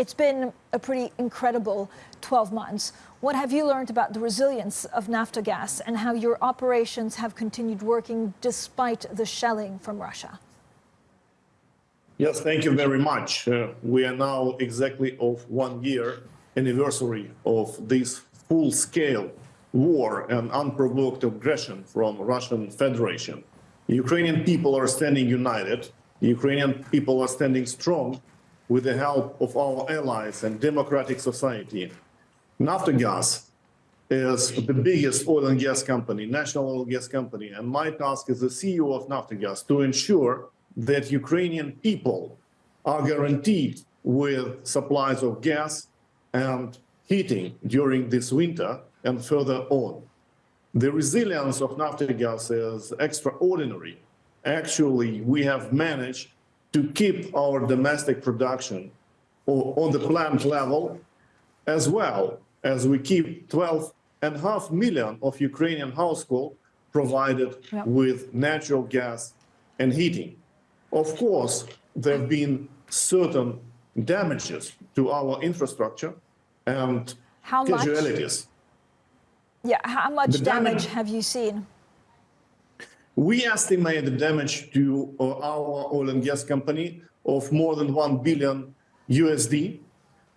It's been a pretty incredible 12 months. What have you learned about the resilience of Naftogaz and how your operations have continued working despite the shelling from Russia? Yes, thank you very much. Uh, we are now exactly of one year anniversary of this full-scale war and unprovoked aggression from Russian Federation. Ukrainian people are standing united. Ukrainian people are standing strong with the help of our allies and democratic society. Naftogaz is the biggest oil and gas company, national oil and gas company, and my task as the CEO of Naftogaz to ensure that Ukrainian people are guaranteed with supplies of gas and heating during this winter and further on. The resilience of Naftogaz is extraordinary. Actually, we have managed to keep our domestic production on the plant level, as well as we keep 12 and a half million of Ukrainian households provided Yep. with natural gas and heating. Of course, there have been certain damages to our infrastructure and How much? casualties. Yeah, how much damage- damage have you seen? We estimate the damage to uh, our oil and gas company of more than 1 billion USD.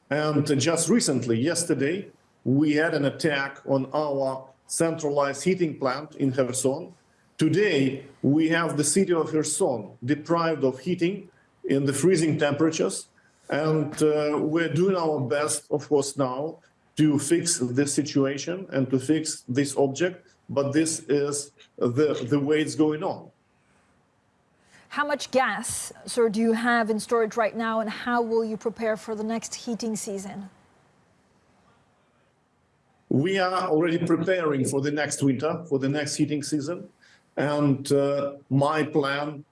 And just recently, yesterday, we had an attack on our centralized heating plant in Kherson. Today, we have the city of Kherson deprived of heating in the freezing temperatures. And uh, we're doing our best, of course, now to fix this situation and to fix this object. But this is the, the way it's going on. How much gas, sir, do you have in storage right now, and how will you prepare for the next heating season? We are already preparing for the next winter, for the next heating season. And uh, my plan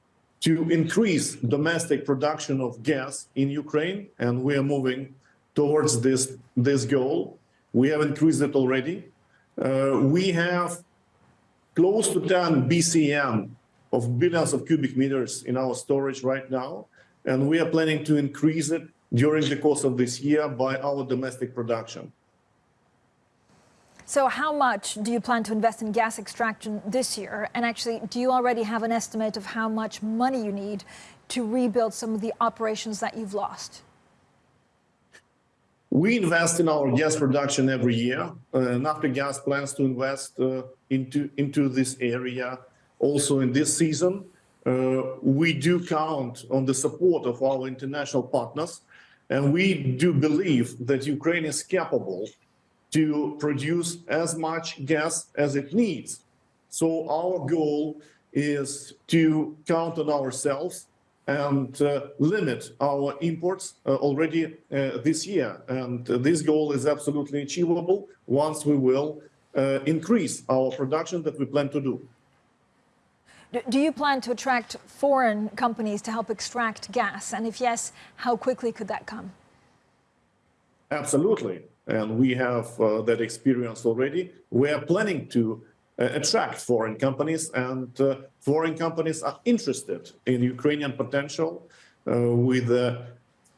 to increase domestic production of gas in Ukraine, and we are moving towards this, this goal. We have increased it already. Uh, we have close to 10 BCM of billions of cubic meters in our storage right now, and we are planning to increase it during the course of this year by our domestic production. So how much do you plan to invest in gas extraction this year? And actually, do you already have an estimate of how much money you need to rebuild some of the operations that you've lost? We invest in our gas production every year. Uh, Naftogaz plans to invest uh, into, into this area also in this season. Uh, we do count on the support of our international partners, and we do believe that Ukraine is capable to produce as much gas as it needs. So our goal is to count on ourselves and uh, limit our imports uh, already uh, this year. And this goal is absolutely achievable once we will uh, increase our production that we plan to do. Do- you plan to attract foreign companies to help extract gas? And if yes, how quickly could that come? Absolutely. And we have uh, that experience already. We are planning to attract foreign companies and uh, foreign companies are interested in Ukrainian potential uh, with uh,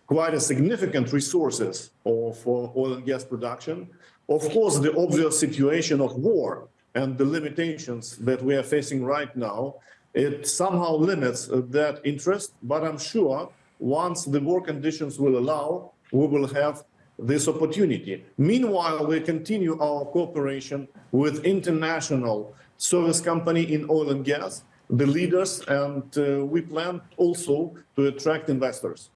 quite a significant resources of uh, oil and gas production. Of course, the obvious situation of war and the limitations that we are facing right now, it somehow limits uh, that interest, but I'm sure once the war conditions will allow, we will have this opportunity. Meanwhile, we continue our cooperation with international service company in oil and gas, the leaders, and uh, we plan also to attract investors.